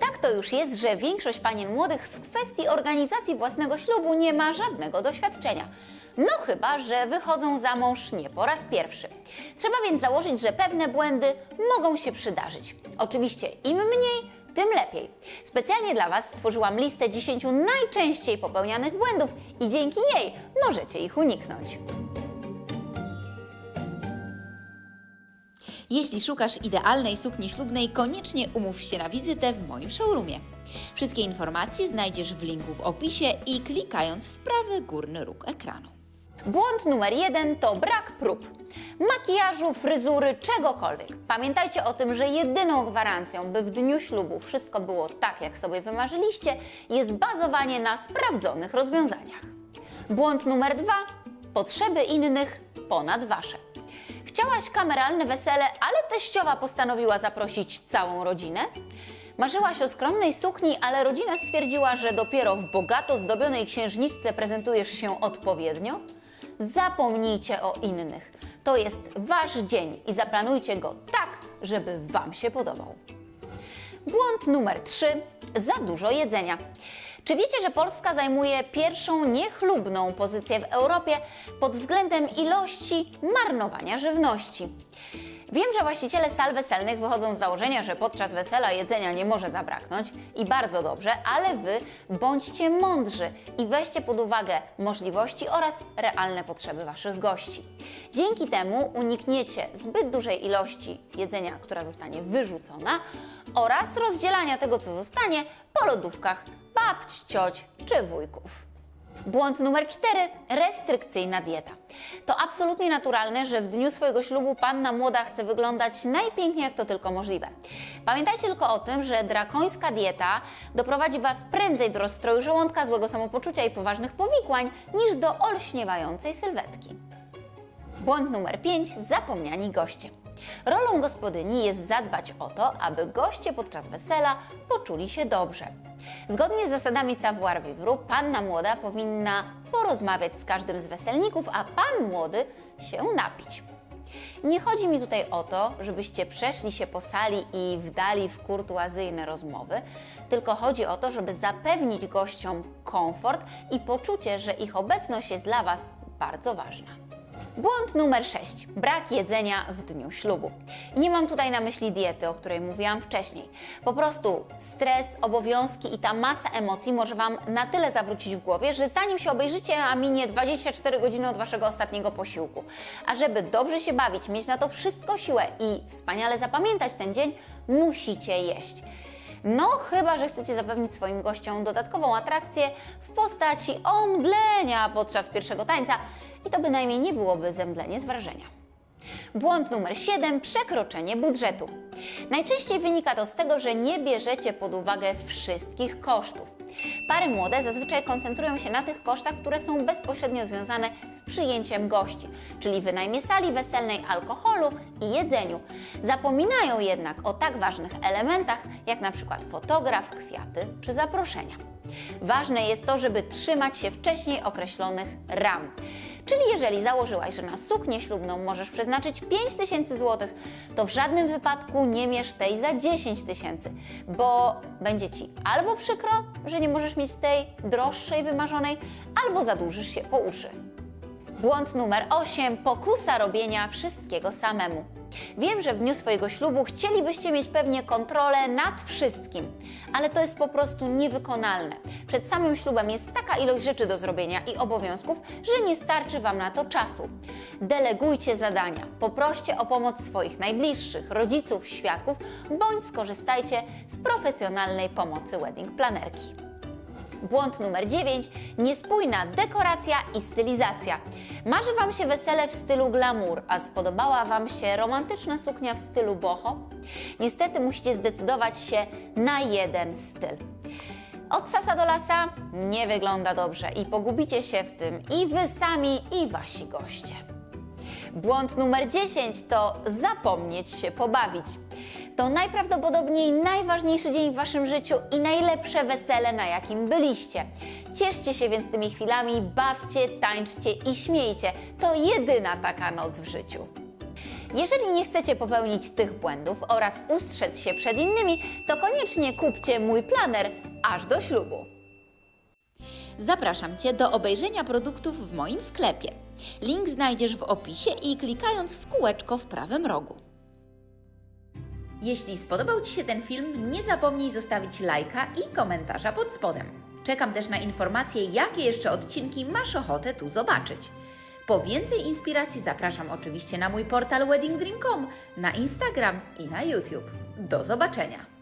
Tak to już jest, że większość panien młodych w kwestii organizacji własnego ślubu nie ma żadnego doświadczenia. No chyba, że wychodzą za mąż nie po raz pierwszy. Trzeba więc założyć, że pewne błędy mogą się przydarzyć. Oczywiście im mniej, tym lepiej. Specjalnie dla Was stworzyłam listę 10 najczęściej popełnianych błędów i dzięki niej możecie ich uniknąć. Jeśli szukasz idealnej sukni ślubnej, koniecznie umów się na wizytę w moim showroomie. Wszystkie informacje znajdziesz w linku w opisie i klikając w prawy górny róg ekranu. Błąd numer jeden to brak prób. Makijażu, fryzury, czegokolwiek. Pamiętajcie o tym, że jedyną gwarancją, by w dniu ślubu wszystko było tak, jak sobie wymarzyliście, jest bazowanie na sprawdzonych rozwiązaniach. Błąd numer dwa potrzeby innych ponad wasze. Chciałaś kameralne wesele, ale teściowa postanowiła zaprosić całą rodzinę? Marzyłaś o skromnej sukni, ale rodzina stwierdziła, że dopiero w bogato zdobionej księżniczce prezentujesz się odpowiednio? Zapomnijcie o innych. To jest Wasz dzień i zaplanujcie go tak, żeby Wam się podobał. Błąd numer 3. Za dużo jedzenia. Czy wiecie, że Polska zajmuje pierwszą niechlubną pozycję w Europie pod względem ilości marnowania żywności? Wiem, że właściciele sal weselnych wychodzą z założenia, że podczas wesela jedzenia nie może zabraknąć i bardzo dobrze, ale Wy bądźcie mądrzy i weźcie pod uwagę możliwości oraz realne potrzeby Waszych gości. Dzięki temu unikniecie zbyt dużej ilości jedzenia, która zostanie wyrzucona oraz rozdzielania tego, co zostanie po lodówkach babć, cioć czy wujków. Błąd numer 4. Restrykcyjna dieta. To absolutnie naturalne, że w dniu swojego ślubu panna młoda chce wyglądać najpiękniej jak to tylko możliwe. Pamiętajcie tylko o tym, że drakońska dieta doprowadzi Was prędzej do rozstroju żołądka, złego samopoczucia i poważnych powikłań, niż do olśniewającej sylwetki. Błąd numer 5. Zapomniani goście. Rolą gospodyni jest zadbać o to, aby goście podczas wesela poczuli się dobrze. Zgodnie z zasadami savoir vivre, panna młoda powinna porozmawiać z każdym z weselników, a pan młody się napić. Nie chodzi mi tutaj o to, żebyście przeszli się po sali i wdali w kurtuazyjne rozmowy, tylko chodzi o to, żeby zapewnić gościom komfort i poczucie, że ich obecność jest dla Was bardzo ważna. Błąd numer 6. Brak jedzenia w dniu ślubu. I nie mam tutaj na myśli diety, o której mówiłam wcześniej. Po prostu stres, obowiązki i ta masa emocji może Wam na tyle zawrócić w głowie, że zanim się obejrzycie, a minie 24 godziny od Waszego ostatniego posiłku. A żeby dobrze się bawić, mieć na to wszystko siłę i wspaniale zapamiętać ten dzień, musicie jeść. No, chyba, że chcecie zapewnić swoim gościom dodatkową atrakcję w postaci omdlenia podczas pierwszego tańca i to bynajmniej nie byłoby zemdlenie z wrażenia. Błąd numer 7. Przekroczenie budżetu. Najczęściej wynika to z tego, że nie bierzecie pod uwagę wszystkich kosztów. Pary młode zazwyczaj koncentrują się na tych kosztach, które są bezpośrednio związane z przyjęciem gości, czyli wynajmie sali weselnej, alkoholu i jedzeniu. Zapominają jednak o tak ważnych elementach, jak na przykład fotograf, kwiaty czy zaproszenia. Ważne jest to, żeby trzymać się wcześniej określonych ram. Czyli jeżeli założyłaś, że na suknię ślubną możesz przeznaczyć 5 tysięcy złotych, to w żadnym wypadku nie mierz tej za 10 tysięcy, bo będzie Ci albo przykro, że nie możesz mieć tej droższej, wymarzonej, albo zadłużysz się po uszy. Błąd numer 8. Pokusa robienia wszystkiego samemu. Wiem, że w dniu swojego ślubu chcielibyście mieć pewnie kontrolę nad wszystkim, ale to jest po prostu niewykonalne. Przed samym ślubem jest taka ilość rzeczy do zrobienia i obowiązków, że nie starczy Wam na to czasu. Delegujcie zadania, poproście o pomoc swoich najbliższych, rodziców, świadków, bądź skorzystajcie z profesjonalnej pomocy wedding planerki. Błąd numer 9. Niespójna dekoracja i stylizacja. Marzy Wam się wesele w stylu glamour, a spodobała Wam się romantyczna suknia w stylu boho? Niestety musicie zdecydować się na jeden styl. Od sasa do lasa nie wygląda dobrze i pogubicie się w tym i Wy sami, i Wasi goście. Błąd numer 10 to zapomnieć się pobawić. To najprawdopodobniej najważniejszy dzień w Waszym życiu i najlepsze wesele, na jakim byliście. Cieszcie się więc tymi chwilami, bawcie, tańczcie i śmiejcie. To jedyna taka noc w życiu. Jeżeli nie chcecie popełnić tych błędów oraz ustrzec się przed innymi, to koniecznie kupcie mój planer aż do ślubu. Zapraszam Cię do obejrzenia produktów w moim sklepie. Link znajdziesz w opisie i klikając w kółeczko w prawym rogu. Jeśli spodobał Ci się ten film, nie zapomnij zostawić lajka i komentarza pod spodem. Czekam też na informacje, jakie jeszcze odcinki masz ochotę tu zobaczyć. Po więcej inspiracji zapraszam oczywiście na mój portal weddingdream.com, na Instagram i na YouTube. Do zobaczenia!